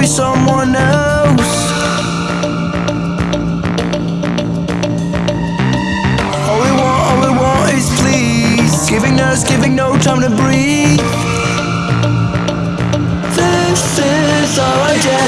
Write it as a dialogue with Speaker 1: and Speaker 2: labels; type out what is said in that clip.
Speaker 1: be someone else. All we want, all we want is please. Giving us, giving no time to breathe. This is our idea